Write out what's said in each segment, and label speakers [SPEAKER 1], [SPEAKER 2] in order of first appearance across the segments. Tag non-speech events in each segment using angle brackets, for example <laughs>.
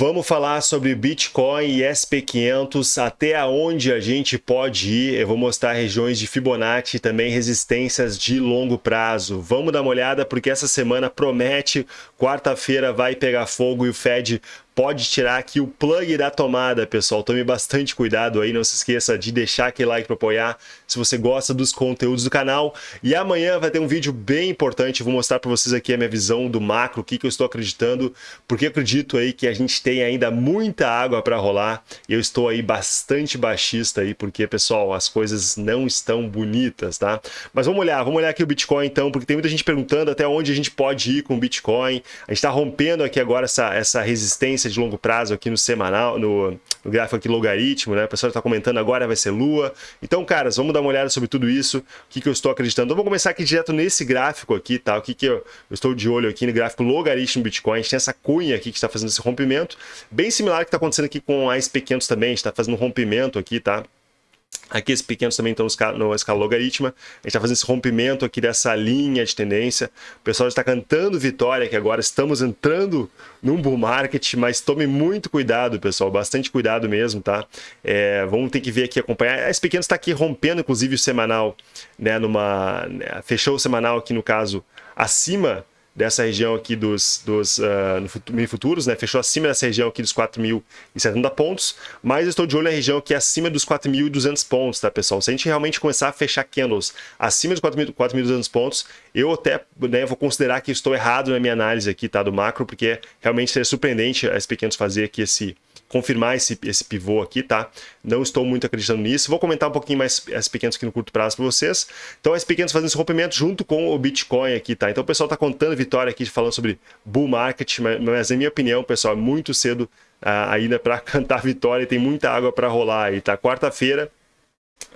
[SPEAKER 1] Vamos falar sobre Bitcoin e SP500, até onde a gente pode ir. Eu vou mostrar regiões de Fibonacci e também resistências de longo prazo. Vamos dar uma olhada porque essa semana promete, quarta-feira vai pegar fogo e o Fed pode tirar aqui o plug da tomada, pessoal. Tome bastante cuidado aí, não se esqueça de deixar aquele like para apoiar se você gosta dos conteúdos do canal. E amanhã vai ter um vídeo bem importante, vou mostrar para vocês aqui a minha visão do macro, o que, que eu estou acreditando, porque acredito aí que a gente tem ainda muita água para rolar eu estou aí bastante baixista aí, porque, pessoal, as coisas não estão bonitas, tá? Mas vamos olhar, vamos olhar aqui o Bitcoin então, porque tem muita gente perguntando até onde a gente pode ir com o Bitcoin. A gente está rompendo aqui agora essa, essa resistência de longo prazo aqui no semanal, no, no gráfico aqui logaritmo, né? O pessoal está comentando agora vai ser lua. Então, caras, vamos dar uma olhada sobre tudo isso, o que, que eu estou acreditando. Então, vamos começar aqui direto nesse gráfico aqui, tá? O que, que eu, eu estou de olho aqui no gráfico logaritmo Bitcoin. A gente tem essa cunha aqui que está fazendo esse rompimento, bem similar ao que está acontecendo aqui com a SP500 também, a gente está fazendo um rompimento aqui, tá? Aqui esses pequenos também estão no escala logarítmica. A gente está fazendo esse rompimento aqui dessa linha de tendência. O pessoal está cantando vitória que agora estamos entrando num bull market, mas tome muito cuidado, pessoal. Bastante cuidado mesmo, tá? É, vamos ter que ver aqui, acompanhar. Esse pequeno está aqui rompendo, inclusive, o semanal, né? Numa, né, fechou o semanal aqui, no caso, acima dessa região aqui dos, dos uh, mini futuros, né? Fechou acima dessa região aqui dos 4.070 pontos, mas eu estou de olho na região aqui acima dos 4.200 pontos, tá, pessoal? Se a gente realmente começar a fechar candles acima dos 4.200 pontos, eu até né, vou considerar que estou errado na minha análise aqui, tá, do macro, porque realmente seria surpreendente as pequenos fazer aqui esse confirmar esse, esse pivô aqui, tá? Não estou muito acreditando nisso. Vou comentar um pouquinho mais as pequenas aqui no curto prazo para vocês. Então, as pequenas fazendo esse rompimento junto com o Bitcoin aqui, tá? Então, o pessoal está contando vitória aqui, falando sobre bull market, mas, mas, na minha opinião, pessoal, é muito cedo uh, ainda para <laughs> cantar vitória e tem muita água para rolar aí, tá? Quarta-feira,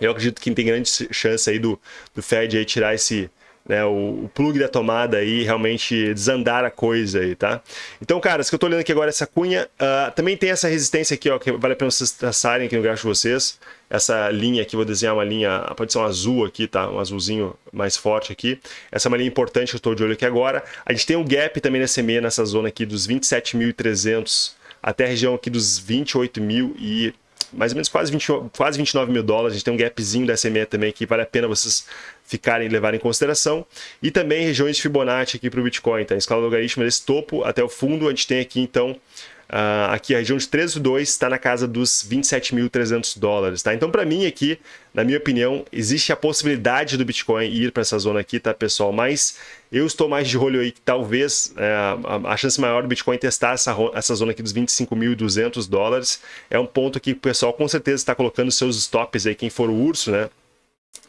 [SPEAKER 1] eu acredito que tem grande chance aí do, do Fed aí tirar esse né, o, o, plug da tomada aí realmente desandar a coisa aí, tá? Então, cara, que eu tô olhando aqui agora essa cunha, uh, também tem essa resistência aqui, ó, que vale a pena vocês traçarem aqui no gráfico de vocês. Essa linha aqui, vou desenhar uma linha, pode ser um azul aqui, tá? Um azulzinho mais forte aqui. Essa é uma linha importante que eu estou de olho aqui agora. A gente tem um gap também nessa meia, nessa zona aqui dos 27.300 até a região aqui dos 28 mil e mais ou menos quase, 20, quase 29 mil dólares. A gente tem um gapzinho da SMA também que vale a pena vocês ficarem levar em consideração. E também regiões de Fibonacci aqui para o Bitcoin, tá? Em escala logarítmica desse topo até o fundo, a gente tem aqui então Uh, aqui a região de 13,2 está na casa dos 27.300 dólares, tá? Então, para mim aqui, na minha opinião, existe a possibilidade do Bitcoin ir para essa zona aqui, tá, pessoal? Mas eu estou mais de olho aí que talvez é, a, chance maior do Bitcoin testar essa, essa zona aqui dos 25.200 dólares é um ponto que o pessoal com certeza está colocando seus stops aí, quem for o urso, né?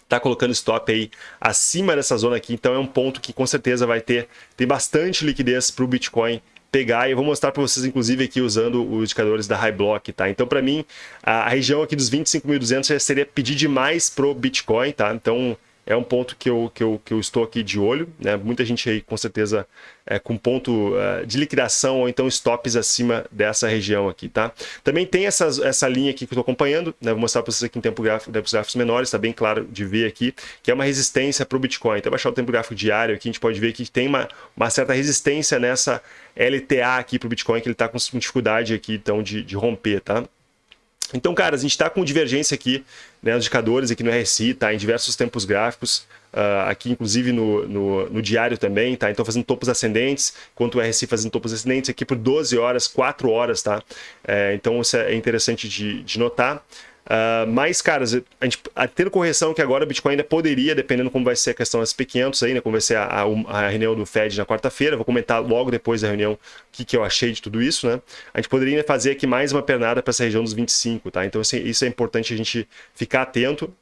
[SPEAKER 1] Tá colocando stop aí acima dessa zona aqui, então é um ponto que com certeza vai ter, ter bastante liquidez para o Bitcoin pegar e eu vou mostrar para vocês, inclusive, aqui usando os indicadores da High Block, tá? Então, para mim, a região aqui dos 25.200 já seria pedir demais pro Bitcoin, tá? Então, é um ponto que eu, que eu, que eu estou aqui de olho. Né? Muita gente aí, com certeza, é, com ponto uh, de liquidação ou então stops acima dessa região aqui, tá? Também tem essa, essa linha aqui que eu estou acompanhando, né? vou mostrar para vocês aqui em tempo gráfico, tempos gráficos menores, está bem claro de ver aqui, que é uma resistência para o Bitcoin. Então, baixar o tempo gráfico diário aqui, a gente pode ver que tem uma, uma certa resistência nessa LTA aqui para o Bitcoin, que ele está com dificuldade aqui, então, de, de romper, tá? Então, cara, a gente está com divergência aqui, né, os indicadores aqui no RSI, tá, em diversos tempos gráficos, uh, aqui inclusive no, no, no, diário também, tá, então fazendo topos ascendentes, enquanto o RSI fazendo topos ascendentes aqui por 12 horas, 4 horas, tá, é, então isso é interessante de, de notar. Uh, mas, cara, a gente, a, tendo correção que agora o Bitcoin ainda poderia, dependendo como vai ser a questão das SP500 aí, né, como vai ser a, a, a reunião do Fed na quarta-feira, vou comentar logo depois da reunião o que, que eu achei de tudo isso, né? A gente poderia fazer aqui mais uma pernada para essa região dos 25, tá? Então, assim, isso é importante a gente ficar atento,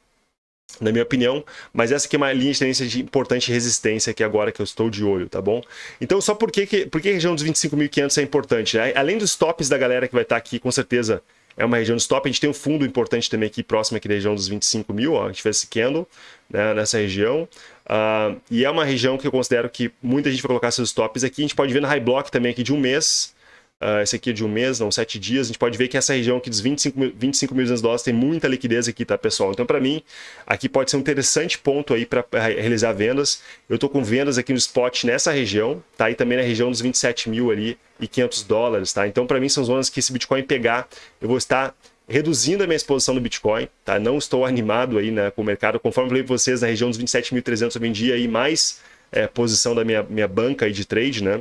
[SPEAKER 1] na minha opinião, mas essa aqui é uma linha de tendência de importante resistência aqui agora que eu estou de olho, tá bom? Então, só por que, por que a região dos 25.500 é importante? Né? Além dos tops da galera que vai estar aqui, com certeza, é uma região de stop. A gente tem um fundo importante também aqui próximo aqui da região dos 25 mil, ó, a gente fez esse candle né, nessa região. Uh, e é uma região que eu considero que muita gente vai colocar seus stops aqui. A gente pode ver no high block também aqui de um mês. Uh, esse aqui é de um mês, não, sete dias, a gente pode ver que essa região aqui dos 25 mil, 25 mil dólares tem muita liquidez aqui, tá, pessoal? Então, para mim, aqui pode ser um interessante ponto aí para realizar vendas. Eu tô com vendas aqui no spot nessa região, tá? E também na região dos 27 mil ali e 500 dólares, tá? Então, para mim, são zonas que esse Bitcoin pegar, eu vou estar reduzindo a minha exposição no Bitcoin, tá? Não estou animado aí né, com o mercado. Conforme eu falei para vocês, na região dos 27.300 eu vendi aí mais é, posição da minha, minha banca aí de trade, né?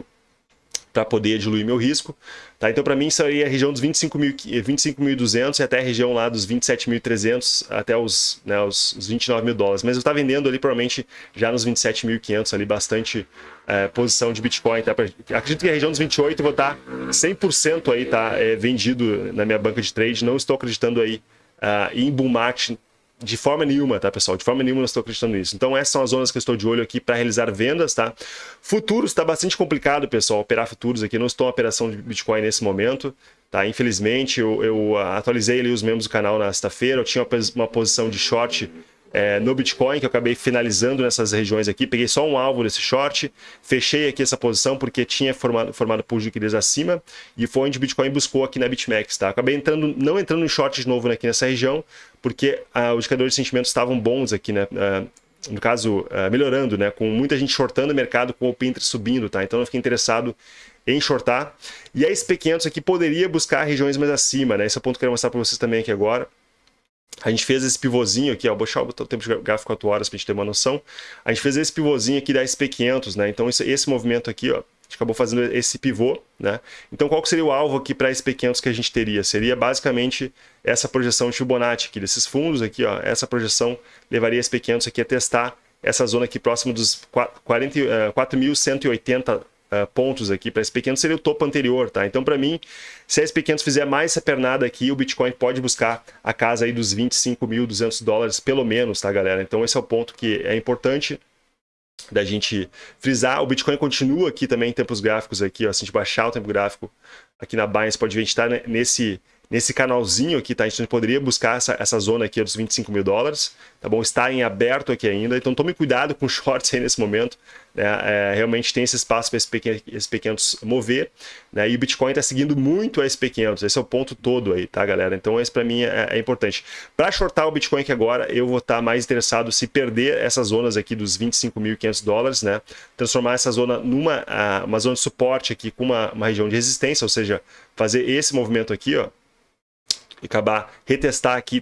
[SPEAKER 1] Para poder diluir meu risco. Tá? Então, para mim, seria a região dos 25.200 25 e até a região lá dos 27.300 até os, né, os, os 29 mil dólares. Mas eu estava vendendo ali, provavelmente, já nos 27.500 ali, bastante é, posição de Bitcoin. Tá? Acredito que a região dos 28 eu vou estar 100% aí, tá? É, vendido na minha banca de trade. Não estou acreditando aí uh, em bull market de forma nenhuma, tá, pessoal? De forma nenhuma eu estou acreditando nisso. Então, essas são as zonas que eu estou de olho aqui para realizar vendas, tá? Futuros está bastante complicado, pessoal, operar futuros aqui. Não estou em operação de Bitcoin nesse momento, tá? Infelizmente, eu, eu atualizei ali os membros do canal na sexta-feira. Eu tinha uma posição de short é, no Bitcoin, que eu acabei finalizando nessas regiões aqui. Peguei só um alvo desse short, fechei aqui essa posição porque tinha formado, formado pool de liquidez acima e foi onde o Bitcoin buscou aqui na BitMEX. Tá? Acabei entrando, não entrando em short de novo aqui nessa região, porque ah, os indicadores de sentimento estavam bons aqui, né? Ah, no caso, ah, melhorando, né? Com muita gente shortando o mercado, com o Pinterest subindo, tá? Então eu fiquei interessado em shortar. E a SP500 aqui poderia buscar regiões mais acima, né? Esse é o ponto que eu quero mostrar para vocês também aqui agora. A gente fez esse pivôzinho aqui, ó, vou deixar o tempo de gráfico 4 horas para a gente ter uma noção. A gente fez esse pivôzinho aqui da SP500, né? Então esse, esse movimento aqui, ó, a gente acabou fazendo esse pivô, né? Então qual seria o alvo aqui para a SP500 que a gente teria? Seria basicamente essa projeção de Fibonacci aqui desses fundos aqui, ó, essa projeção levaria a SP500 aqui a testar essa zona aqui próximo dos 4.180 uh, pontos aqui para SP500 seria o topo anterior, tá? Então, para mim, se a SP500 fizer mais essa pernada aqui, o Bitcoin pode buscar a casa aí dos 25.200 dólares, pelo menos, tá, galera? Então, esse é o ponto que é importante da gente frisar. O Bitcoin continua aqui também em tempos gráficos aqui, ó, se a gente baixar o tempo gráfico aqui na Binance, pode ver, a gente está nesse nesse canalzinho aqui, tá? A gente poderia buscar essa, essa zona aqui dos 25 mil dólares, tá bom? Está em aberto aqui ainda, então tome cuidado com <laughs> shorts aí nesse momento, né? É, realmente tem esse espaço para esse pequeno, esse pequenos mover, né? E o Bitcoin está seguindo muito a SP500, esse é o ponto todo aí, tá, galera? Então esse para mim é, é importante. Para shortar o Bitcoin aqui agora, eu vou estar tá mais interessado se perder essas zonas aqui dos 25.500 dólares, né? Transformar essa zona numa uma zona de suporte aqui com uma, uma região de resistência, ou seja, fazer esse movimento aqui, ó, acabar retestar aqui,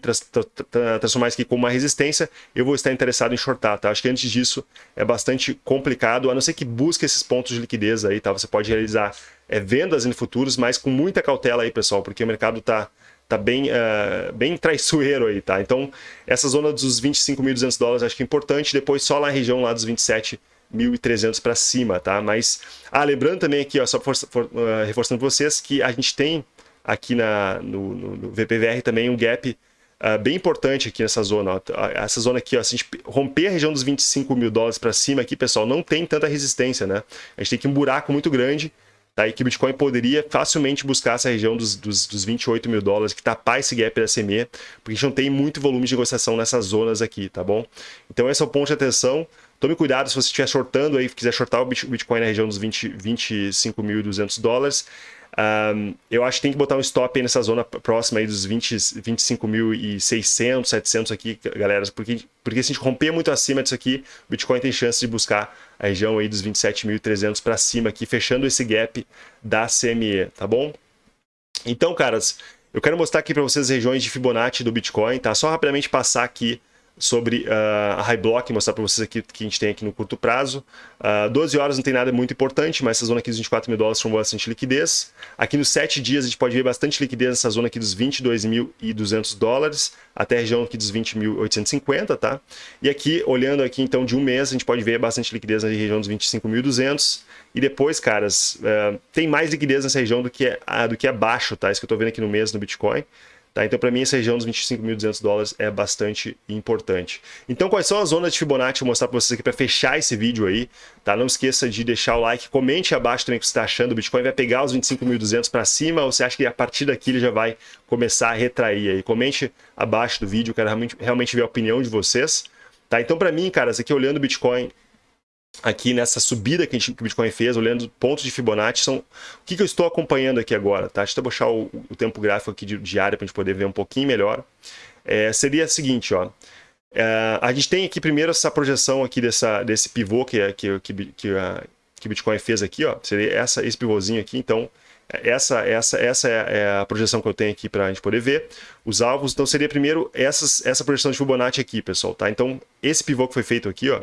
[SPEAKER 1] transformar isso aqui como uma resistência, eu vou estar interessado em shortar, tá? Acho que antes disso é bastante complicado, a não ser que busque esses pontos de liquidez aí, tá? Você pode realizar é, vendas em futuros, mas com muita cautela aí, pessoal, porque o mercado tá tá bem, uh, bem traiçoeiro aí, tá? Então, essa zona dos 25.200 dólares acho que é importante, depois só lá na região lá dos 27.300 para cima, tá? Mas, ah, lembrando também aqui, ó, só for, for, uh, reforçando vocês que a gente tem aqui na, no, no VPVR também um gap uh, bem importante aqui nessa zona. Ó. Essa zona aqui, ó, se a gente romper a região dos 25 mil dólares para cima aqui, pessoal, não tem tanta resistência, né? A gente tem que um buraco muito grande, tá? E que o Bitcoin poderia facilmente buscar essa região dos, dos, dos 28 mil dólares, que tapar esse gap da CME, porque a gente não tem muito volume de negociação nessas zonas aqui, tá bom? Então esse é o ponto de atenção. Tome cuidado se você estiver shortando aí, quiser shortar o Bitcoin na região dos 20, 25.200 dólares. Um, eu acho que tem que botar um stop aí nessa zona próxima aí dos 20, 25.600, 700 aqui, galera, porque, porque se a gente romper muito acima disso aqui, o Bitcoin tem chance de buscar a região aí dos 27.300 para cima aqui, fechando esse gap da CME, tá bom? Então, caras, eu quero mostrar aqui para vocês as regiões de Fibonacci do Bitcoin, tá? Só rapidamente passar aqui sobre uh, a High Block, mostrar para vocês aqui que a gente tem aqui no curto prazo. Uh, ah, 12 horas não tem nada muito importante, mas essa zona aqui dos 24 mil dólares com bastante liquidez. Aqui nos 7 dias a gente pode ver bastante liquidez nessa zona aqui dos 22.200 dólares até a região aqui dos 20.850, tá? E aqui, olhando aqui então de um mês, a gente pode ver bastante liquidez na região dos 25.200. E depois, caras, uh, tem mais liquidez nessa região do que, uh, do que abaixo, tá? Isso que eu estou vendo aqui no mês no Bitcoin. Tá? Então, para mim, essa região dos 25.200 dólares é bastante importante. Então, quais são as zonas de Fibonacci? Vou mostrar para vocês aqui para fechar esse vídeo aí. Tá? Não esqueça de deixar o like, comente abaixo também o que você está achando. O Bitcoin vai pegar os 25.200 para cima ou você acha que a partir daqui ele já vai começar a retrair aí? Comente abaixo do vídeo, quero realmente, realmente ver a opinião de vocês. Tá? Então, para mim, cara, aqui olhando o Bitcoin aqui nessa subida que, gente, que o Bitcoin fez, olhando pontos de Fibonacci, são o que, que eu estou acompanhando aqui agora, tá? Deixa eu baixar o, o tempo gráfico aqui diário para a gente poder ver um pouquinho melhor. É, seria o seguinte, ó, é, a gente tem aqui primeiro essa projeção aqui dessa, desse pivô que, que, que, que, a, que o Bitcoin fez aqui, ó, seria essa, esse pivôzinho aqui, então essa, essa, essa é, é a projeção que eu tenho aqui para a gente poder ver. Os alvos, então seria primeiro essas, essa projeção de Fibonacci aqui, pessoal, tá? Então, esse pivô que foi feito aqui, ó,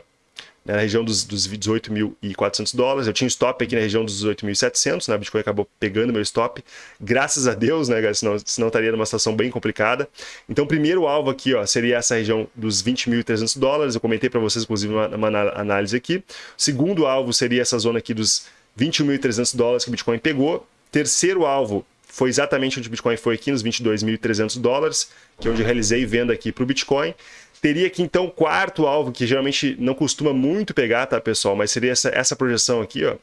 [SPEAKER 1] né, na região dos, dos 18.400 dólares. Eu tinha um stop aqui na região dos 18.700, né? Bitcoin acabou pegando meu stop. Graças a Deus, né, Senão, senão estaria numa situação bem complicada. Então, primeiro alvo aqui, ó, seria essa região dos 20.300 dólares. Eu comentei para vocês, inclusive, uma, uma análise aqui. Segundo alvo seria essa zona aqui dos 21.300 dólares que o Bitcoin pegou. Terceiro alvo foi exatamente onde o Bitcoin foi aqui, nos 22.300 dólares, que é onde eu realizei venda aqui para o Bitcoin. Teria aqui então quarto alvo, que geralmente não costuma muito pegar, tá, pessoal? Mas seria essa, essa projeção aqui, ó.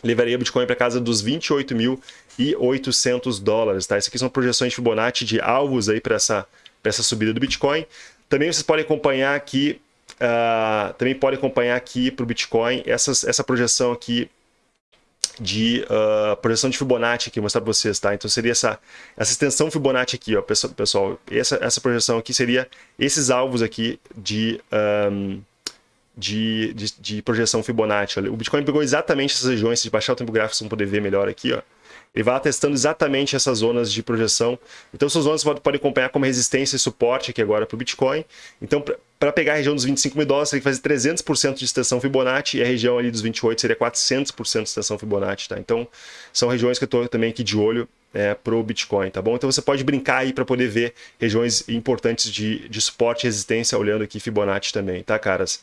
[SPEAKER 1] Levaria o Bitcoin para casa dos 28.800 dólares, tá? Isso aqui são projeções de Fibonacci de alvos aí para essa, essa subida do Bitcoin. Também vocês podem acompanhar aqui, uh, também podem acompanhar aqui para o Bitcoin essas, essa projeção aqui de uh, projeção de Fibonacci aqui, mostrar para vocês, tá? Então seria essa, essa extensão Fibonacci aqui, ó, pessoal. Essa, essa projeção aqui seria esses alvos aqui de, um, de, de, de, projeção Fibonacci. O Bitcoin pegou exatamente essas regiões, se baixar o tempo gráfico, vocês vão poder ver melhor aqui, ó. Ele vai testando exatamente essas zonas de projeção. Então, essas zonas você pode acompanhar como resistência e suporte aqui agora para o Bitcoin. Então, para pegar a região dos 25 mil dólares, tem que fazer 300% de extensão Fibonacci e a região ali dos 28 seria 400% de extensão Fibonacci, tá? Então, são regiões que eu estou também aqui de olho é, para o Bitcoin, tá bom? Então, você pode brincar aí para poder ver regiões importantes de, de suporte e resistência olhando aqui Fibonacci também, tá, caras?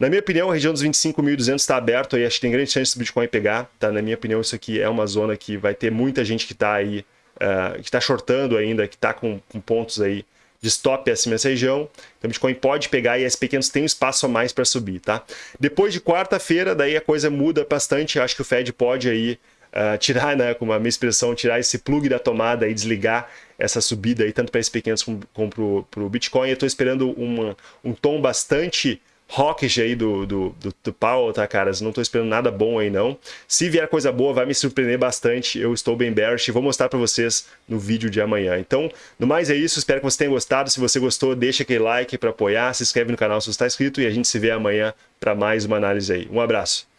[SPEAKER 1] Na minha opinião, a região dos 25.200 está aberto aí, acho que tem grande chance do Bitcoin pegar, tá? Na minha opinião, isso aqui é uma zona que vai ter muita gente que está aí, uh, que está shortando ainda, que está com, com pontos aí de stop acima dessa região. Então, o Bitcoin pode pegar e as pequenos têm um espaço a mais para subir, tá? Depois de quarta-feira, daí a coisa muda bastante. Acho que o Fed pode aí uh, tirar, né, com a minha expressão, tirar esse plug da tomada e desligar essa subida aí, tanto para esses pequenos como, como para o Bitcoin. Eu estou esperando uma, um tom bastante hawkish aí do, do, do, do tá, caras? Não tô esperando nada bom aí, não. Se vier coisa boa, vai me surpreender bastante. Eu estou bem bearish e vou mostrar para vocês no vídeo de amanhã. Então, no mais é isso. Espero que você tenha gostado. Se você gostou, deixa aquele like para apoiar, se inscreve no canal se você está inscrito e a gente se vê amanhã para mais uma análise aí. Um abraço.